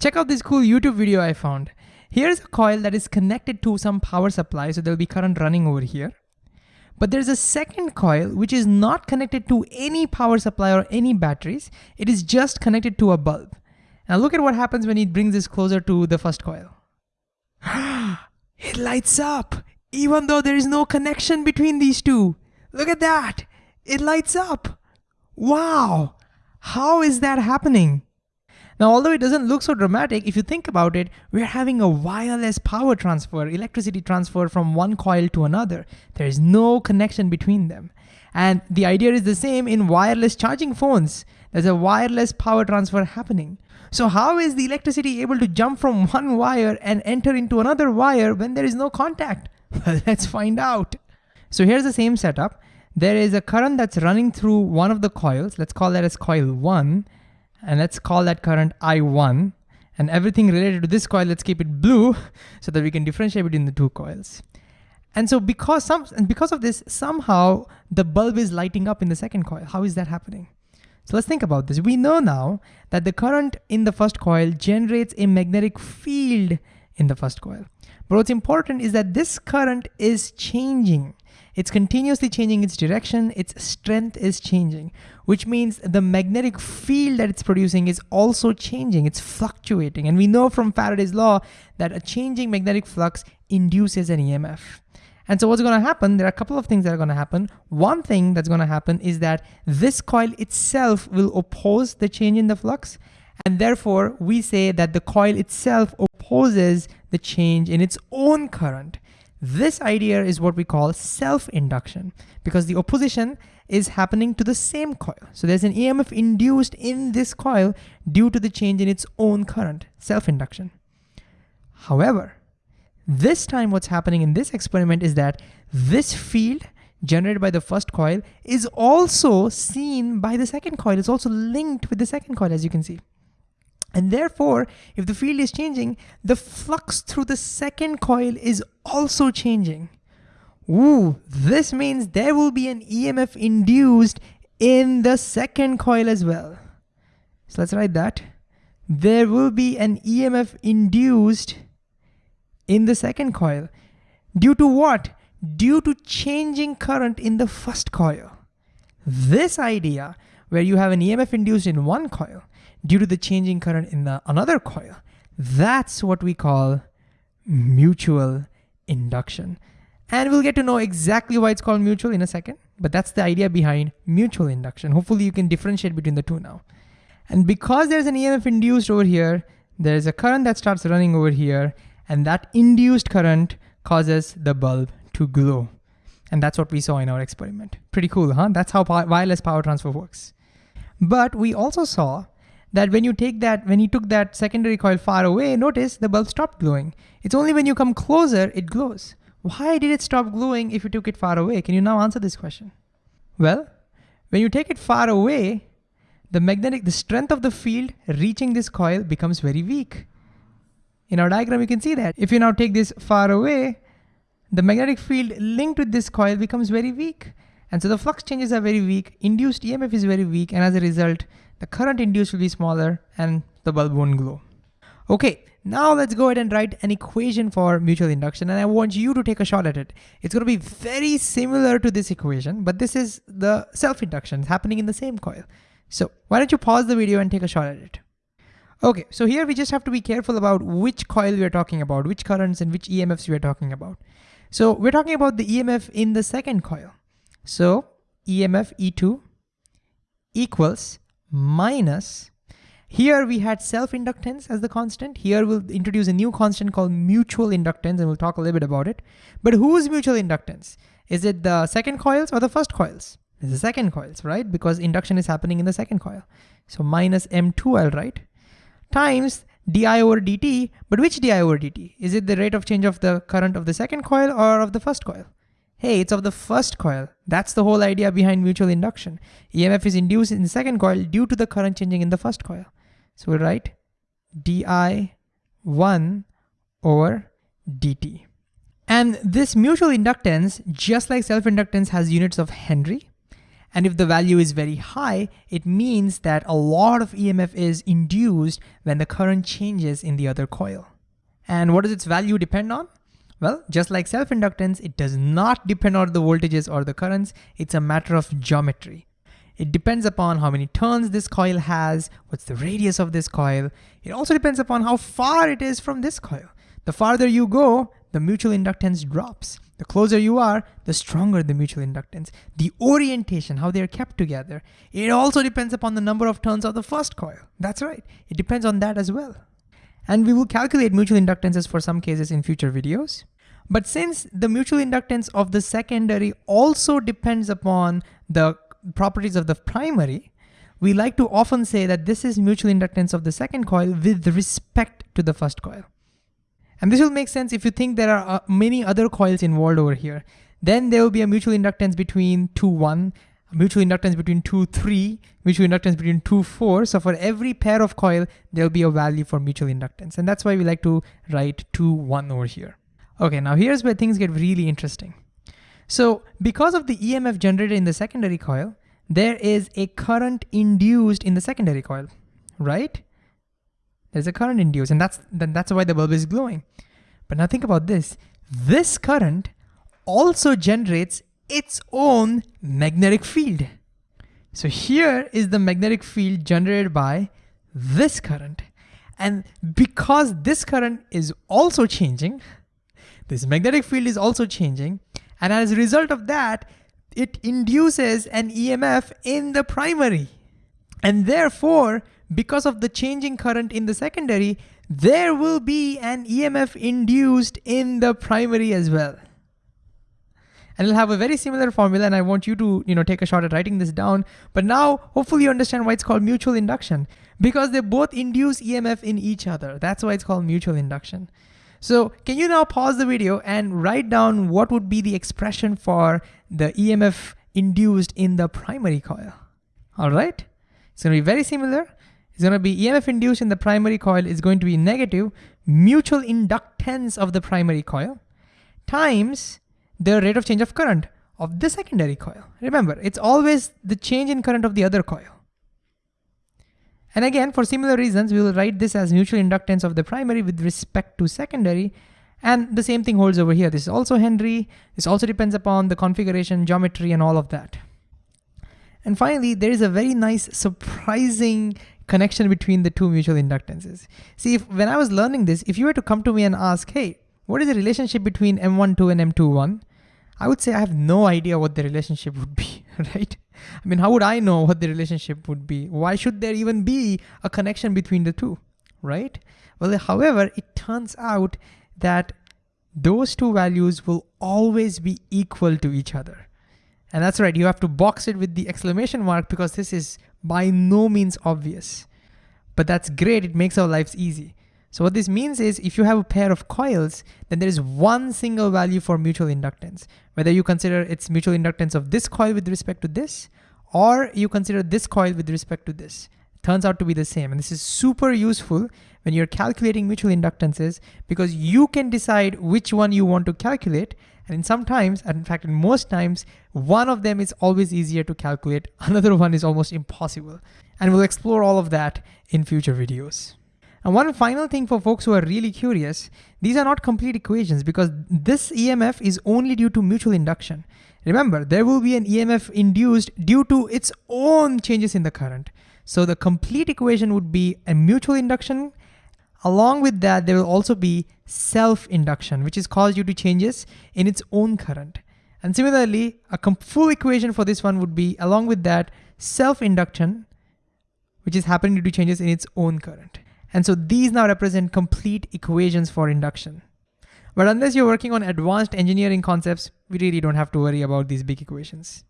Check out this cool YouTube video I found. Here's a coil that is connected to some power supply, so there'll be current running over here. But there's a second coil which is not connected to any power supply or any batteries. It is just connected to a bulb. Now look at what happens when he brings this closer to the first coil. it lights up, even though there is no connection between these two. Look at that, it lights up. Wow, how is that happening? Now, although it doesn't look so dramatic, if you think about it, we're having a wireless power transfer, electricity transfer from one coil to another. There is no connection between them. And the idea is the same in wireless charging phones. There's a wireless power transfer happening. So how is the electricity able to jump from one wire and enter into another wire when there is no contact? Well, let's find out. So here's the same setup. There is a current that's running through one of the coils. Let's call that as coil one and let's call that current I1 and everything related to this coil, let's keep it blue so that we can differentiate between the two coils. And so because some and because of this, somehow the bulb is lighting up in the second coil. How is that happening? So let's think about this. We know now that the current in the first coil generates a magnetic field in the first coil. But what's important is that this current is changing. It's continuously changing its direction, its strength is changing, which means the magnetic field that it's producing is also changing, it's fluctuating. And we know from Faraday's law that a changing magnetic flux induces an EMF. And so what's gonna happen, there are a couple of things that are gonna happen. One thing that's gonna happen is that this coil itself will oppose the change in the flux. And therefore we say that the coil itself opposes the change in its own current. This idea is what we call self-induction because the opposition is happening to the same coil. So there's an EMF induced in this coil due to the change in its own current, self-induction. However, this time what's happening in this experiment is that this field generated by the first coil is also seen by the second coil. It's also linked with the second coil as you can see. And therefore, if the field is changing, the flux through the second coil is also changing. Ooh, this means there will be an EMF induced in the second coil as well. So let's write that. There will be an EMF induced in the second coil. Due to what? Due to changing current in the first coil. This idea, where you have an EMF induced in one coil, due to the changing current in the another coil. That's what we call mutual induction. And we'll get to know exactly why it's called mutual in a second, but that's the idea behind mutual induction. Hopefully you can differentiate between the two now. And because there's an EMF induced over here, there's a current that starts running over here, and that induced current causes the bulb to glow. And that's what we saw in our experiment. Pretty cool, huh? That's how wireless power transfer works. But we also saw that when you take that, when you took that secondary coil far away, notice the bulb stopped glowing. It's only when you come closer, it glows. Why did it stop glowing if you took it far away? Can you now answer this question? Well, when you take it far away, the magnetic, the strength of the field reaching this coil becomes very weak. In our diagram, you can see that. If you now take this far away, the magnetic field linked with this coil becomes very weak. And so the flux changes are very weak, induced EMF is very weak, and as a result, the current induced will be smaller and the bulb won't glow. Okay, now let's go ahead and write an equation for mutual induction and I want you to take a shot at it. It's gonna be very similar to this equation, but this is the self-induction happening in the same coil. So why don't you pause the video and take a shot at it. Okay, so here we just have to be careful about which coil we're talking about, which currents and which EMFs we're talking about. So we're talking about the EMF in the second coil. So EMF E2 equals minus, here we had self-inductance as the constant. Here we'll introduce a new constant called mutual inductance and we'll talk a little bit about it. But whose mutual inductance? Is it the second coils or the first coils? It's the second coils, right? Because induction is happening in the second coil. So minus M2 I'll write times di over dt, but which di over dt? Is it the rate of change of the current of the second coil or of the first coil? Hey, it's of the first coil. That's the whole idea behind mutual induction. EMF is induced in the second coil due to the current changing in the first coil. So we'll write di1 over dt. And this mutual inductance, just like self-inductance has units of Henry, And if the value is very high, it means that a lot of EMF is induced when the current changes in the other coil. And what does its value depend on? Well, just like self-inductance, it does not depend on the voltages or the currents. It's a matter of geometry. It depends upon how many turns this coil has, what's the radius of this coil. It also depends upon how far it is from this coil. The farther you go, the mutual inductance drops. The closer you are, the stronger the mutual inductance. The orientation, how they are kept together. It also depends upon the number of turns of the first coil. That's right, it depends on that as well. And we will calculate mutual inductances for some cases in future videos. But since the mutual inductance of the secondary also depends upon the properties of the primary, we like to often say that this is mutual inductance of the second coil with respect to the first coil. And this will make sense if you think there are uh, many other coils involved over here. Then there will be a mutual inductance between 2, 1, mutual inductance between 2, 3, mutual inductance between 2, 4. So for every pair of coil, there'll be a value for mutual inductance. And that's why we like to write 2, 1 over here. Okay, now here's where things get really interesting. So because of the EMF generated in the secondary coil, there is a current induced in the secondary coil, right? There's a current induced and that's, then that's why the bulb is glowing. But now think about this. This current also generates its own magnetic field. So here is the magnetic field generated by this current. And because this current is also changing, this magnetic field is also changing, and as a result of that, it induces an EMF in the primary. And therefore, because of the changing current in the secondary, there will be an EMF induced in the primary as well. And it'll have a very similar formula and I want you to you know, take a shot at writing this down. But now, hopefully you understand why it's called mutual induction because they both induce EMF in each other. That's why it's called mutual induction. So can you now pause the video and write down what would be the expression for the EMF induced in the primary coil? All right, it's gonna be very similar. It's gonna be EMF induced in the primary coil is going to be negative mutual inductance of the primary coil times the rate of change of current of the secondary coil. Remember, it's always the change in current of the other coil. And again, for similar reasons, we will write this as mutual inductance of the primary with respect to secondary. And the same thing holds over here. This is also Henry. This also depends upon the configuration, geometry, and all of that. And finally, there is a very nice surprising connection between the two mutual inductances. See, if when I was learning this, if you were to come to me and ask, hey, what is the relationship between M12 and M21? I would say I have no idea what the relationship would be, right? I mean, how would I know what the relationship would be? Why should there even be a connection between the two, right? Well, however, it turns out that those two values will always be equal to each other. And that's right, you have to box it with the exclamation mark because this is by no means obvious. But that's great, it makes our lives easy. So what this means is if you have a pair of coils, then there is one single value for mutual inductance. Whether you consider its mutual inductance of this coil with respect to this, or you consider this coil with respect to this. It turns out to be the same. And this is super useful when you're calculating mutual inductances because you can decide which one you want to calculate. And in sometimes, and in fact, in most times, one of them is always easier to calculate. Another one is almost impossible. And we'll explore all of that in future videos. And one final thing for folks who are really curious, these are not complete equations because this EMF is only due to mutual induction. Remember, there will be an EMF induced due to its own changes in the current. So the complete equation would be a mutual induction. Along with that, there will also be self-induction, which is caused due to changes in its own current. And similarly, a full equation for this one would be, along with that, self-induction, which is happening due to changes in its own current. And so these now represent complete equations for induction. But unless you're working on advanced engineering concepts, we really don't have to worry about these big equations.